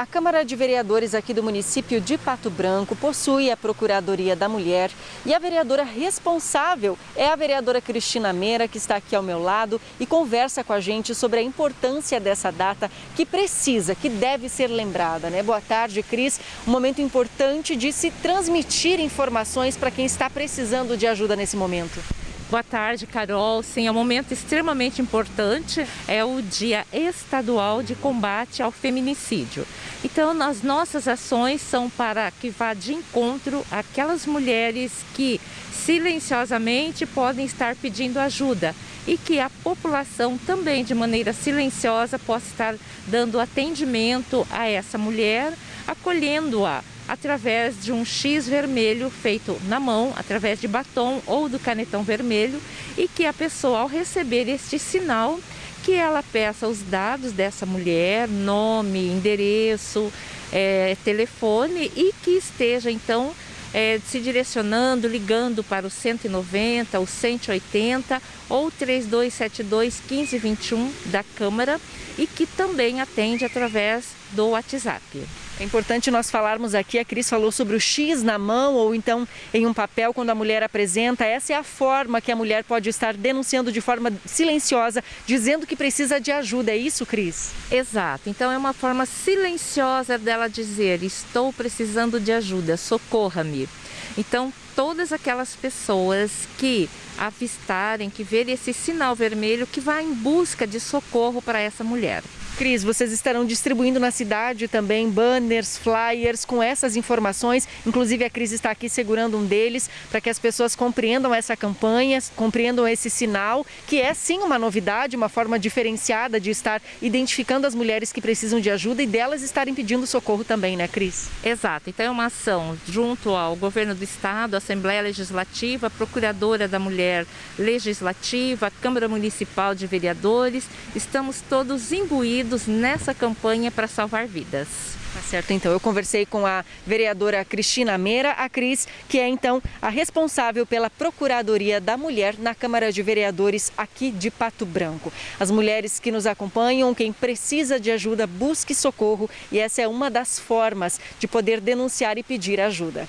A Câmara de Vereadores aqui do município de Pato Branco possui a Procuradoria da Mulher e a vereadora responsável é a vereadora Cristina Meira, que está aqui ao meu lado e conversa com a gente sobre a importância dessa data que precisa, que deve ser lembrada. Né? Boa tarde, Cris. Um momento importante de se transmitir informações para quem está precisando de ajuda nesse momento. Boa tarde, Carol. Sim, é um momento extremamente importante. É o Dia Estadual de Combate ao Feminicídio. Então, as nossas ações são para que vá de encontro aquelas mulheres que silenciosamente podem estar pedindo ajuda e que a população também, de maneira silenciosa, possa estar dando atendimento a essa mulher, acolhendo-a através de um X vermelho feito na mão, através de batom ou do canetão vermelho e que a pessoa ao receber este sinal que ela peça os dados dessa mulher, nome, endereço, é, telefone e que esteja então é, se direcionando, ligando para o 190, o 180 ou 3272 1521 da Câmara e que também atende através do WhatsApp. É importante nós falarmos aqui, a Cris falou sobre o X na mão ou então em um papel quando a mulher apresenta. Essa é a forma que a mulher pode estar denunciando de forma silenciosa, dizendo que precisa de ajuda. É isso, Cris? Exato. Então é uma forma silenciosa dela dizer: estou precisando de ajuda, socorra-me. Então, todas aquelas pessoas que avistarem, que verem esse sinal vermelho, que vá em busca de socorro para essa mulher. Cris, vocês estarão distribuindo na cidade também banners, flyers com essas informações. Inclusive a Cris está aqui segurando um deles para que as pessoas compreendam essa campanha, compreendam esse sinal, que é sim uma novidade, uma forma diferenciada de estar identificando as mulheres que precisam de ajuda e delas estarem pedindo socorro também, né, Cris? Exato. Então é uma ação junto ao governo do estado, Assembleia Legislativa, Procuradora da Mulher Legislativa, Câmara Municipal de Vereadores. Estamos todos imbuídos nessa campanha para salvar vidas. Tá certo, então. Eu conversei com a vereadora Cristina Meira, a Cris, que é então a responsável pela Procuradoria da Mulher na Câmara de Vereadores aqui de Pato Branco. As mulheres que nos acompanham, quem precisa de ajuda, busque socorro e essa é uma das formas de poder denunciar e pedir ajuda.